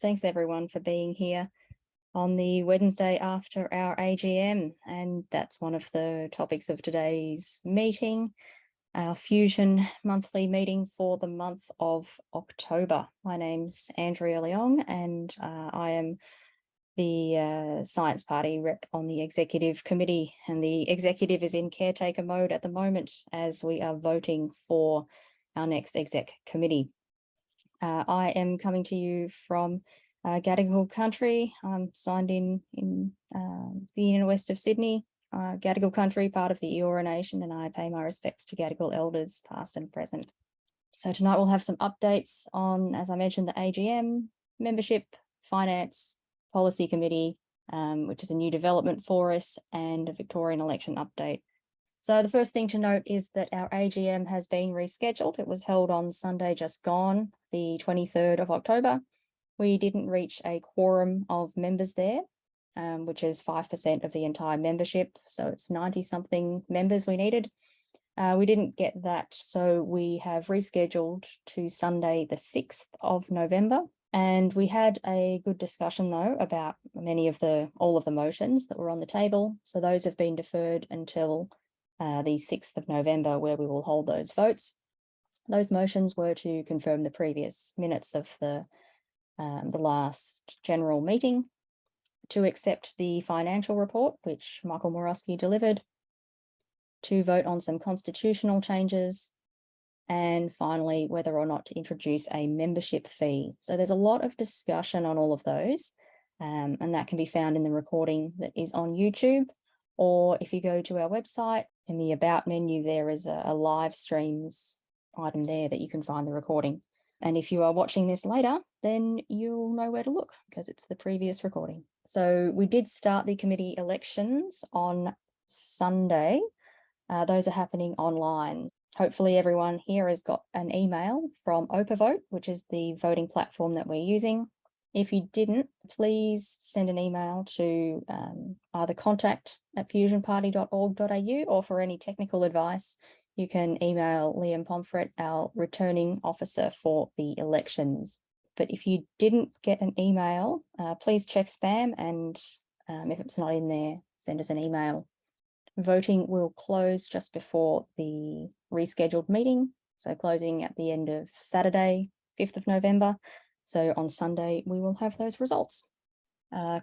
Thanks everyone for being here on the Wednesday after our AGM. And that's one of the topics of today's meeting, our Fusion monthly meeting for the month of October. My name's Andrea Leong and uh, I am the uh, Science Party rep on the executive committee and the executive is in caretaker mode at the moment as we are voting for our next exec committee. Uh, I am coming to you from uh, Gadigal country. I'm signed in in uh, the inner west of Sydney, uh, Gadigal country, part of the Eora Nation, and I pay my respects to Gadigal elders past and present. So tonight we'll have some updates on, as I mentioned, the AGM, membership, finance, policy committee, um, which is a new development for us, and a Victorian election update. So the first thing to note is that our AGM has been rescheduled. It was held on Sunday just gone, the 23rd of October. We didn't reach a quorum of members there, um, which is 5% of the entire membership. So it's 90 something members we needed. Uh, we didn't get that, so we have rescheduled to Sunday, the 6th of November. And we had a good discussion though about many of the, all of the motions that were on the table. So those have been deferred until uh, the 6th of November where we will hold those votes. Those motions were to confirm the previous minutes of the, um, the last general meeting, to accept the financial report, which Michael Morosky delivered, to vote on some constitutional changes, and finally, whether or not to introduce a membership fee. So there's a lot of discussion on all of those, um, and that can be found in the recording that is on YouTube, or if you go to our website, in the About menu, there is a, a live streams item there that you can find the recording. And if you are watching this later, then you'll know where to look because it's the previous recording. So we did start the committee elections on Sunday. Uh, those are happening online. Hopefully everyone here has got an email from OpaVote, which is the voting platform that we're using. If you didn't, please send an email to um, either contact at fusionparty.org.au or for any technical advice, you can email Liam Pomfret, our returning officer for the elections. But if you didn't get an email, uh, please check spam and um, if it's not in there, send us an email. Voting will close just before the rescheduled meeting. So closing at the end of Saturday, 5th of November. So on Sunday, we will have those results.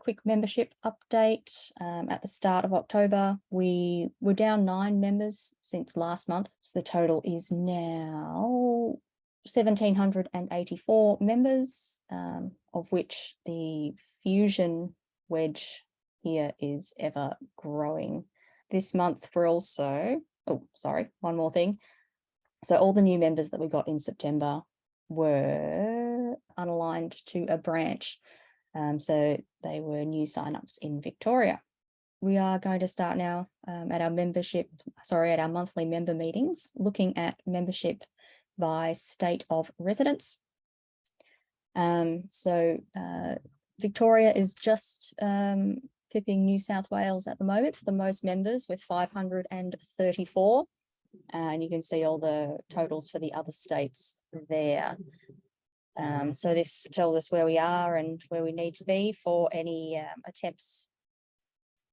Quick membership update. Um, at the start of October, we were down nine members since last month. So the total is now 1,784 members, um, of which the Fusion wedge here is ever growing. This month, we're also, oh, sorry, one more thing. So all the new members that we got in September were unaligned to a branch. Um, so they were new signups in Victoria. We are going to start now um, at our membership, sorry, at our monthly member meetings, looking at membership by state of residence. Um, so uh, Victoria is just um, pipping New South Wales at the moment for the most members with 534. Uh, and you can see all the totals for the other states there. Um, so this tells us where we are and where we need to be for any um, attempts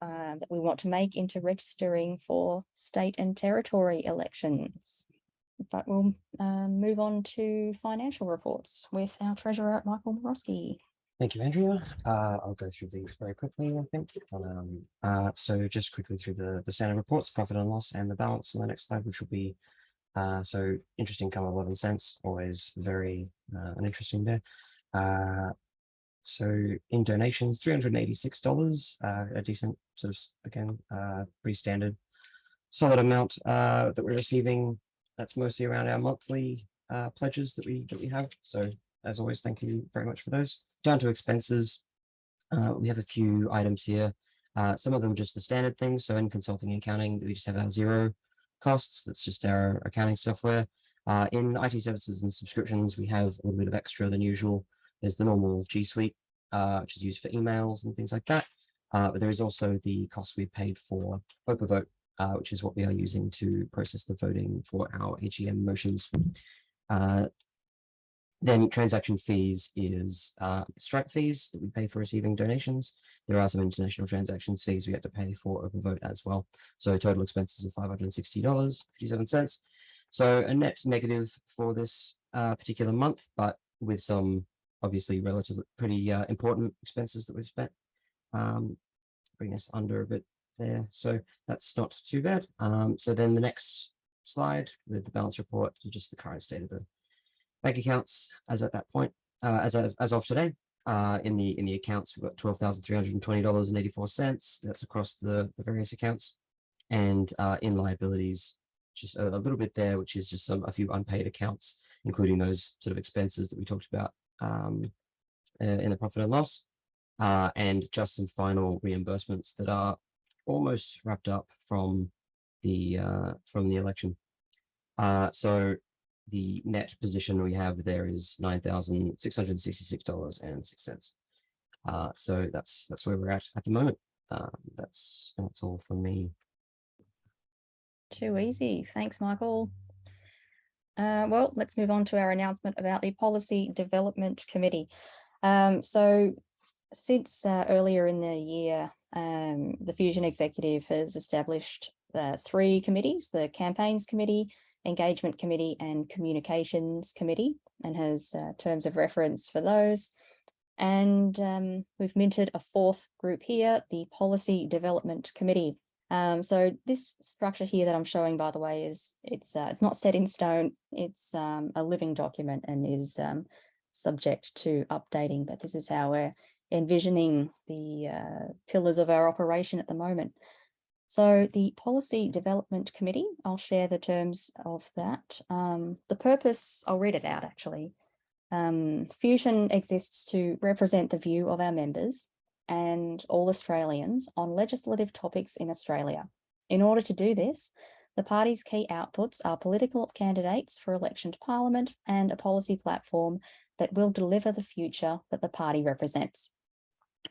uh, that we want to make into registering for state and territory elections. But we'll um, move on to financial reports with our treasurer, Michael Morosky. Thank you, Andrea. Uh, I'll go through these very quickly, I think. Um, uh, so just quickly through the, the standard reports, profit and loss and the balance on the next slide, which will be uh, so interest income of 11 cents, always very uh, interesting there. Uh, so in donations, $386, uh, a decent sort of, again, uh, pretty standard solid amount uh, that we're receiving. That's mostly around our monthly uh, pledges that we that we have. So as always, thank you very much for those. Down to expenses, we have a few items here. Some of them are just the standard things. So in consulting and accounting, we just have our zero costs. That's just our accounting software. Uh, in IT services and subscriptions, we have a little bit of extra than usual. There's the normal G Suite, uh, which is used for emails and things like that. Uh, but there is also the cost we paid for OpaVote, uh, which is what we are using to process the voting for our AGM motions. Then transaction fees is uh, Stripe fees that we pay for receiving donations. There are some international transactions fees we have to pay for OpaVote as well. So total expenses of five hundred and sixty dollars fifty-seven cents. So a net negative for this uh, particular month, but with some obviously relatively pretty uh, important expenses that we've spent. Um, bring us under a bit there. So that's not too bad. Um, so then the next slide with the balance report, just the current state of the bank accounts as at that point, uh, as of, as of today. Uh, in the in the accounts, we've got twelve thousand three hundred and twenty dollars and eighty four cents. That's across the, the various accounts, and uh, in liabilities, just a, a little bit there, which is just some a few unpaid accounts, including those sort of expenses that we talked about um, uh, in the profit and loss, uh, and just some final reimbursements that are almost wrapped up from the uh, from the election. So the net position we have there is nine thousand six hundred sixty-six dollars and six cents. Uh, so that's that's where we're at at the moment. Um, that's that's all from me. Too easy. Thanks, Michael. Uh, well, let's move on to our announcement about the Policy Development Committee. Um, so since uh, earlier in the year, um, the Fusion Executive has established uh, three committees, the Campaigns Committee, Engagement Committee and Communications Committee, and has uh, terms of reference for those. And um, we've minted a fourth group here, the Policy Development Committee. Um, so this structure here that I'm showing, by the way, is it's uh, it's not set in stone. It's um, a living document and is um, subject to updating. But this is how we're envisioning the uh, pillars of our operation at the moment. So the Policy Development Committee, I'll share the terms of that. Um, the purpose, I'll read it out actually. Um, Fusion exists to represent the view of our members and all Australians on legislative topics in Australia. In order to do this, the party's key outputs are political candidates for election to parliament and a policy platform that will deliver the future that the party represents.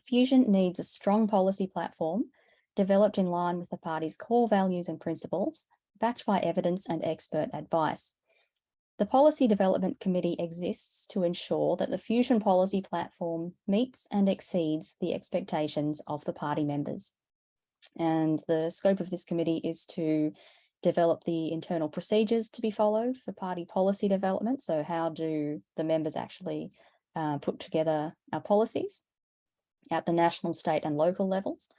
Fusion needs a strong policy platform developed in line with the party's core values and principles, backed by evidence and expert advice. The Policy Development Committee exists to ensure that the Fusion policy platform meets and exceeds the expectations of the party members. And the scope of this committee is to develop the internal procedures to be followed for party policy development. So how do the members actually uh, put together our policies at the national, state and local levels?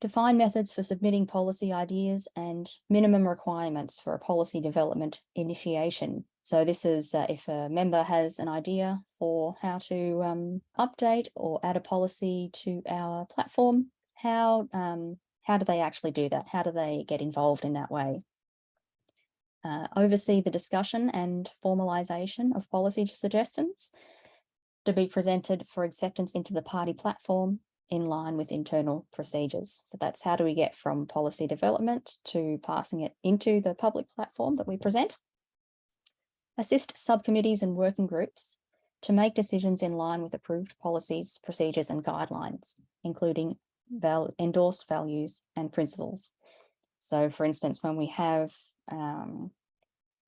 Define methods for submitting policy ideas and minimum requirements for a policy development initiation. So this is uh, if a member has an idea for how to um, update or add a policy to our platform, how, um, how do they actually do that? How do they get involved in that way? Uh, oversee the discussion and formalisation of policy suggestions to be presented for acceptance into the party platform in line with internal procedures. So that's how do we get from policy development to passing it into the public platform that we present. Assist subcommittees and working groups to make decisions in line with approved policies, procedures and guidelines, including val endorsed values and principles. So for instance, when we have um,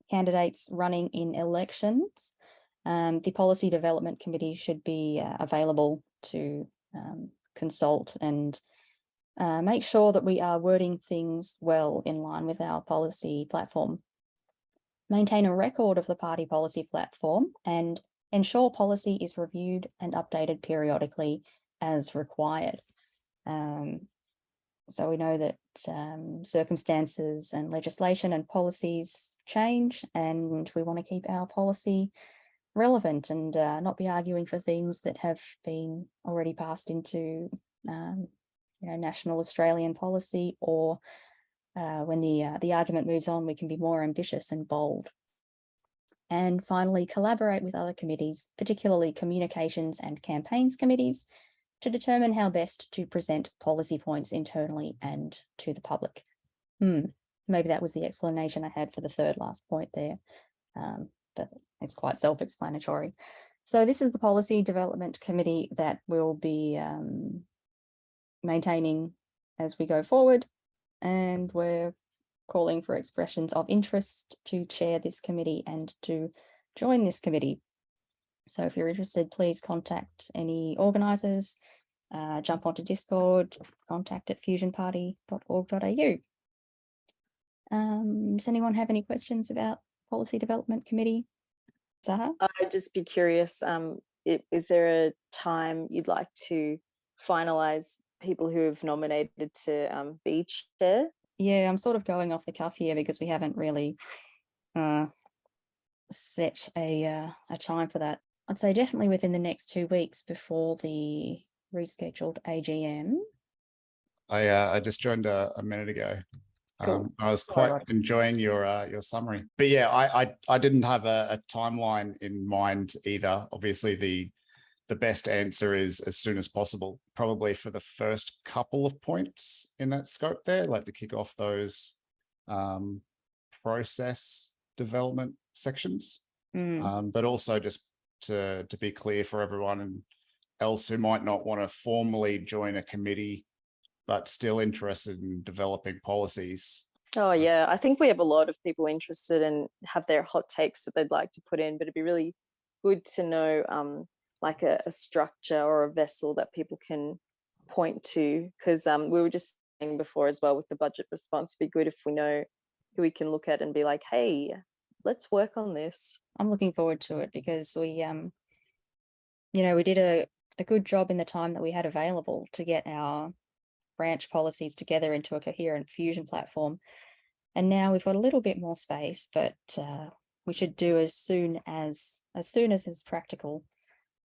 candidates running in elections, um, the Policy Development Committee should be uh, available to um, consult and uh, make sure that we are wording things well in line with our policy platform. Maintain a record of the party policy platform and ensure policy is reviewed and updated periodically as required. Um, so we know that um, circumstances and legislation and policies change and we want to keep our policy relevant and uh, not be arguing for things that have been already passed into um, you know, national Australian policy or uh, when the, uh, the argument moves on, we can be more ambitious and bold. And finally, collaborate with other committees, particularly communications and campaigns committees, to determine how best to present policy points internally and to the public. Hmm. Maybe that was the explanation I had for the third last point there. Um, but it's quite self-explanatory. So this is the policy development committee that will be um, maintaining as we go forward. And we're calling for expressions of interest to chair this committee and to join this committee. So if you're interested, please contact any organisers, uh, jump onto Discord, contact at fusionparty.org.au. Um, does anyone have any questions about Policy Development Committee? Zaha? I'd just be curious, um, i- is there a time you'd like to finalize people who have nominated to um, be chair? Yeah, I'm sort of going off the cuff here because we haven't really uh, set a uh, a time for that. I'd say definitely within the next two weeks before the rescheduled AGM. I uh, I just joined a, a minute ago. Cool. Um, I was quite right. enjoying your uh, your summary, but yeah, I I, I didn't have a, a timeline in mind either. Obviously, the the best answer is as soon as possible, probably for the first couple of points in that scope there, like to kick off those um, process development sections. Mm, Um, but also just to, to be clear for everyone and else who might not want to formally join a committee, but still interested in developing policies. Oh yeah, I think we have a lot of people interested and have their hot takes that they'd like to put in, but it'd be really good to know um, like a, a structure or a vessel that people can point to. Because um, we were just saying before as well with the budget response, it'd be good if we know who we can look at and be like, hey, let's work on this. I'm looking forward to it because we, um, you know, we did a, a good job in the time that we had available to get our branch policies together into a coherent fusion platform. And now we've got a little bit more space, but uh, we should do as soon as as soon as is practical,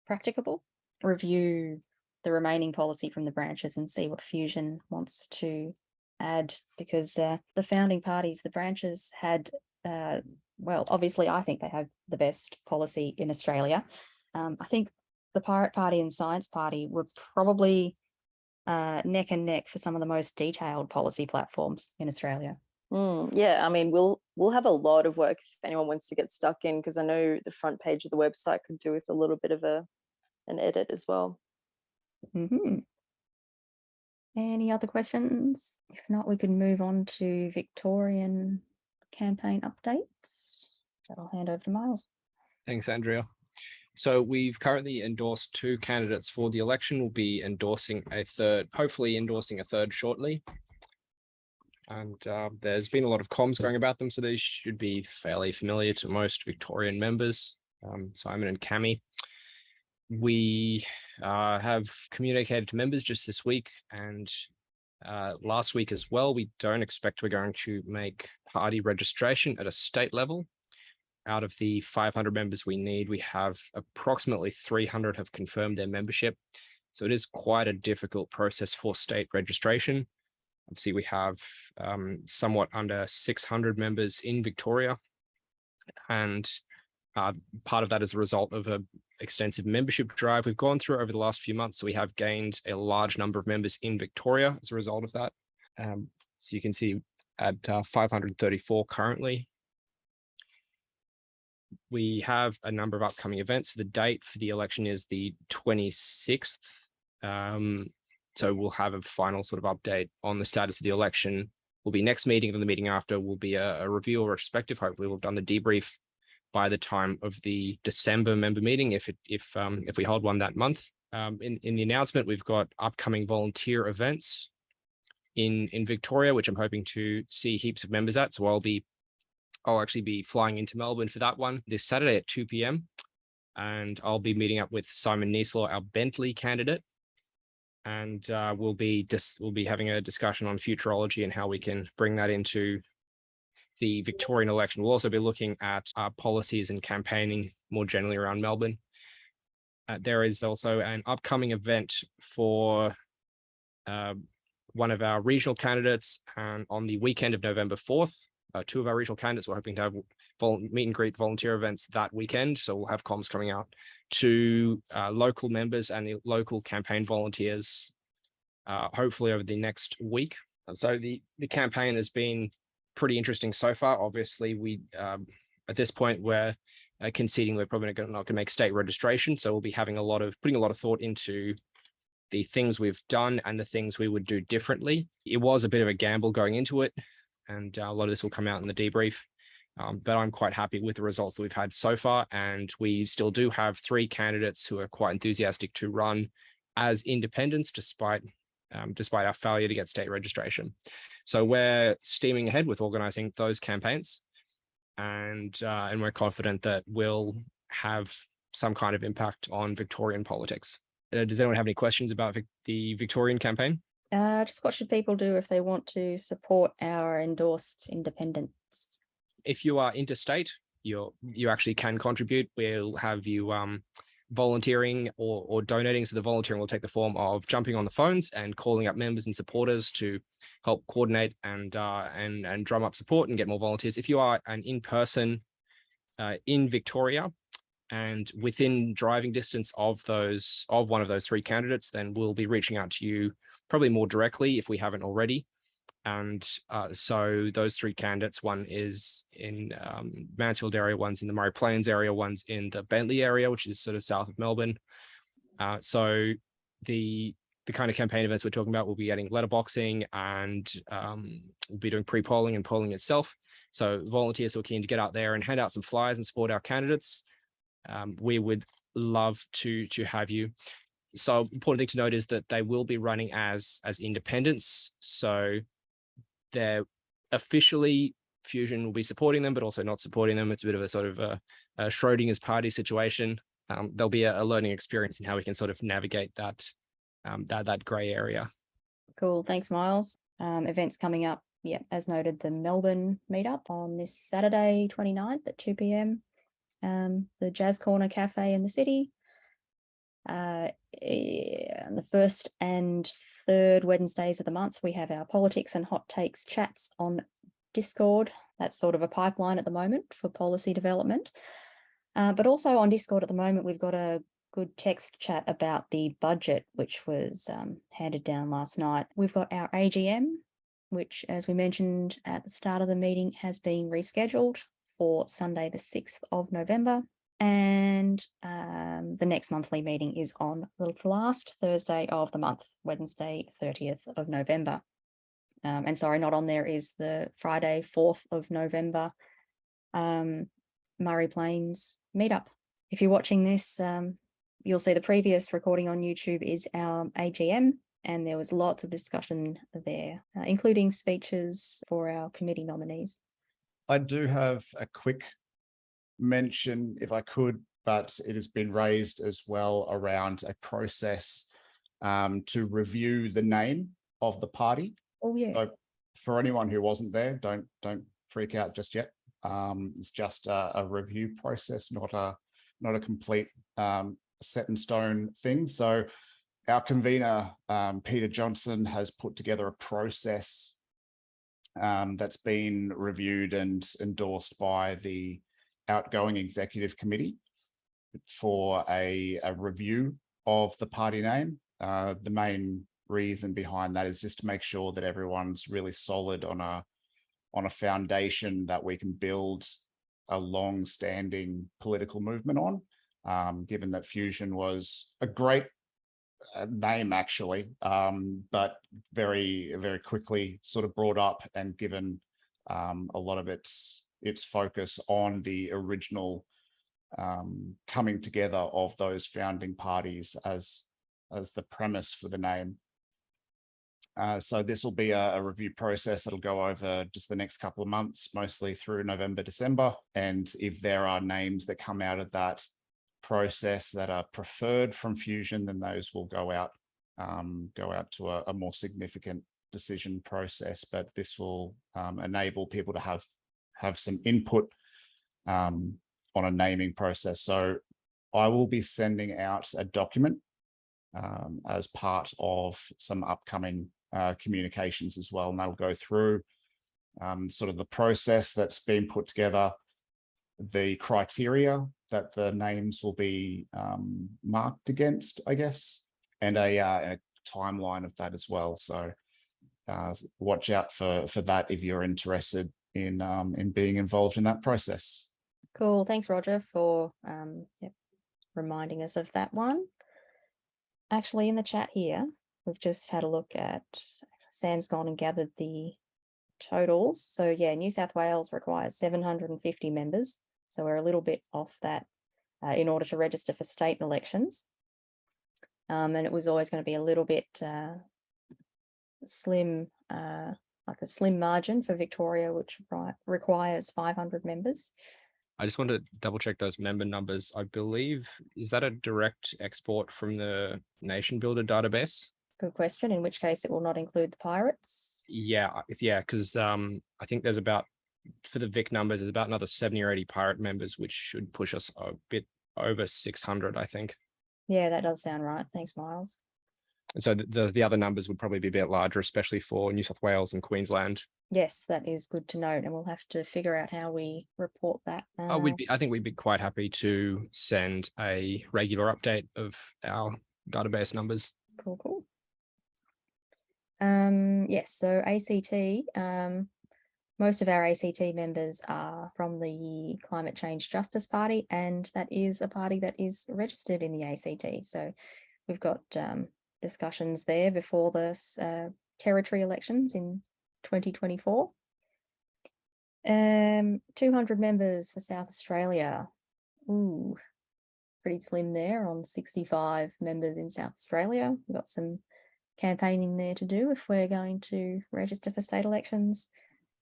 practicable, review the remaining policy from the branches and see what fusion wants to add because uh, the founding parties, the branches had uh, well, obviously, I think they have the best policy in Australia. Um, I think the Pirate Party and Science Party were probably uh, neck and neck for some of the most detailed policy platforms in Australia. Mm, yeah, I mean, we'll we'll have a lot of work if anyone wants to get stuck in, because I know the front page of the website could do with a little bit of a an edit as well. hmm Any other questions? If not, we could move on to Victorian campaign updates. So I'll hand over to Miles. Thanks, Andrea. So we've currently endorsed two candidates for the election. We'll be endorsing a third, hopefully endorsing a third shortly. And uh, there's been a lot of comms going about them, so they should be fairly familiar to most Victorian members, um, Simon and Cami. We uh, have communicated to members just this week and uh, last week as well. We don't expect we're going to make party registration at a state level out of the 500 members we need, we have approximately 300 have confirmed their membership. So it is quite a difficult process for state registration. Obviously, we have um, somewhat under 600 members in Victoria. And uh, part of that is a result of a extensive membership drive we've gone through over the last few months. So we have gained a large number of members in Victoria as a result of that. Um, so you can see at uh, 534 currently, we have a number of upcoming events. The date for the election is the 26th. Um, so we'll have a final sort of update on the status of the election. Will be next meeting and the meeting after will be a, a review or retrospective. Hopefully we'll have done the debrief by the time of the December member meeting if it if um, if we hold one that month. Um, in, in the announcement, we've got upcoming volunteer events in in Victoria, which I'm hoping to see heaps of members at. So I'll be I'll actually be flying into Melbourne for that one this Saturday at 2 p.m. And I'll be meeting up with Simon Niesler, our Bentleigh candidate. And uh, we'll be we'll be having a discussion on futurology and how we can bring that into the Victorian election. We'll also be looking at uh, policies and campaigning more generally around Melbourne. Uh, there is also an upcoming event for uh, one of our regional candidates and on the weekend of November 4th uh, two of our regional candidates. We're hoping to have meet and greet volunteer events that weekend. So we'll have comms coming out to uh, local members and the local campaign volunteers, uh, hopefully over the next week. So the, the campaign has been pretty interesting so far. Obviously, we um, at this point we're uh, conceding we're probably not going to make state registration. So we'll be having a lot of putting a lot of thought into the things we've done and the things we would do differently. It was a bit of a gamble going into it and uh, a lot of this will come out in the debrief. Um, but I'm quite happy with the results that we've had so far, and we still do have three candidates who are quite enthusiastic to run as independents, despite um, despite our failure to get state registration. So we're steaming ahead with organising those campaigns, and uh, and we're confident that we'll have some kind of impact on Victorian politics. Uh, does anyone have any questions about Vic- the Victorian campaign? Uh, just what should people do if they want to support our endorsed independents? if you are interstate, you're you actually can contribute. We'll have you um volunteering or or donating. So the volunteering will take the form of jumping on the phones and calling up members and supporters to help coordinate and uh and and drum up support and get more volunteers. If you are an in-person uh in Victoria and within driving distance of those of one of those three candidates, then we'll be reaching out to you probably more directly if we haven't already. And uh, so those three candidates, one is in um, Mansfield area, one's in the Murray Plains area, one's in the Bentleigh area, which is sort of south of Melbourne. Uh, so the the kind of campaign events we're talking about, we'll be getting letterboxing and um, we'll be doing pre-polling and polling itself. So volunteers are keen to get out there and hand out some flyers and support our candidates. Um, we would love to to have you. So important thing to note is that they will be running as as independents. So they're officially Fusion will be supporting them, but also not supporting them. It's a bit of a sort of a, a Schrodinger's party situation. Um, there'll be a, a learning experience in how we can sort of navigate that um, that that grey area. Cool, thanks Miles. Um, events coming up, yeah, as noted, the Melbourne meetup on this Saturday 29th at 2 p.m. Um, the Jazz Corner Cafe in the city. Uh, on the first and third Wednesdays of the month, we have our politics and hot takes chats on Discord. That's sort of a pipeline at the moment for policy development. Uh, but also on Discord at the moment, we've got a good text chat about the budget, which was um, handed down last night. We've got our AGM, which, as we mentioned at the start of the meeting, has been rescheduled for Sunday, the 6th of November. And um, the next monthly meeting is on the last Thursday of the month, Wednesday, 30th of November. Um, and sorry, not on there is the Friday, 4th of November, um, Murray Plains meetup. If you're watching this, um, you'll see the previous recording on YouTube is our AGM, and there was lots of discussion there, uh, including speeches for our committee nominees. I do have a quick mention, if I could, but it has been raised as well around a process um, to review the name of the party. Oh, yeah. So for anyone who wasn't there, don't don't freak out just yet. Um, it's just a, a review process, not a not a complete um, set in stone thing. So our convener, um, Peter Johnson, has put together a process um, that's been reviewed and endorsed by the outgoing executive committee for a, a review of the party name. Uh, the main reason behind that is just to make sure that everyone's really solid on a on a foundation that we can build a long-standing political movement on. Um, given that Fusion was a great name actually, um, but very very quickly sort of brought up and given um, a lot of its its focus on the original um, coming together of those founding parties as as the premise for the name. Uh, so this will be a, a, review process that'll go over just the next couple of months, mostly through November, December. And if there are names that come out of that process that are preferred from Fusion, then those will go out um, go out to a, a, more significant decision process. But this will um, enable people to have have some input um, on a naming process. So I will be sending out a document um, as part of some upcoming uh, communications as well. And that'll go through um, sort of the process that's been put together, the criteria that the names will be um, marked against, I guess, and a, uh, a, timeline of that as well. So uh, watch out for, for that if you're interested in um, in being involved in that process. Cool. Thanks, Roger, for um, yep, reminding us of that one. Actually, in the chat here, we've just had a look at Sam's gone and gathered the totals. So yeah, New South Wales requires seven hundred and fifty members. So we're a little bit off that uh, in order to register for state elections. Um, and it was always going to be a little bit uh, slim, uh, like a slim margin for Victoria, which requires five hundred members. I just want to double check those member numbers. I believe, is that a direct export from the NationBuilder database? Good question, in which case it will not include the pirates. Yeah, yeah, because um, I think there's about, for the Vic numbers, is about another seventy or eighty pirate members, which should push us a bit over six hundred, I think. Yeah, that does sound right. Thanks, Miles. And so the, the, the other numbers would probably be a bit larger, especially for New South Wales and Queensland. Yes, that is good to note, and we'll have to figure out how we report that. Oh, uh, we'd be, I think we'd be quite happy to send a regular update of our database numbers. Cool, cool. Um, yes, so ACT, um, most of our ACT members are from the Climate Change Justice Party, and that is a party that is registered in the ACT. So we've got um, discussions there before the uh, territory elections in 2024. Um, 200 members for South Australia. Ooh, pretty slim there on 65 members in South Australia. We've got some campaigning there to do if we're going to register for state elections.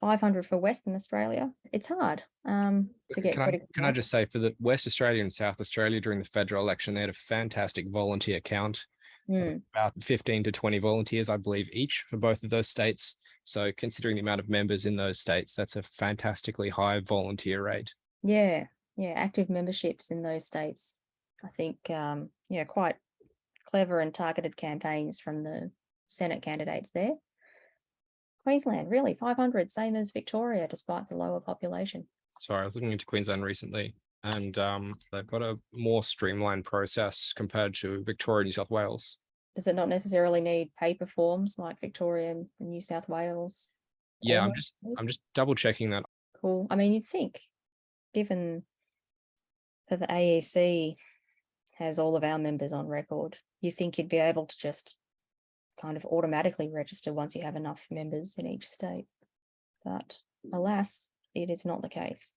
500 for Western Australia. It's hard um, to get Can I, can I just say for the West Australia and South Australia during the federal election, they had a fantastic volunteer count. Mm, about 15 to 20 volunteers, I believe, each for both of those states. So considering the amount of members in those states, that's a fantastically high volunteer rate. yeah, yeah, active memberships in those states. I think, um, yeah, quite clever and targeted campaigns from the Senate candidates there. Queensland, really, 500, same as Victoria, despite the lower population. Sorry, I was looking into Queensland recently and um, they've got a more streamlined process compared to Victoria, New South Wales. Does it not necessarily need paper forms like Victoria and New South Wales? Yeah, I'm just I'm just double checking that. Cool. I mean, you'd think, given that the AEC has all of our members on record, you think you'd be able to just kind of automatically register once you have enough members in each state. But alas, it is not the case.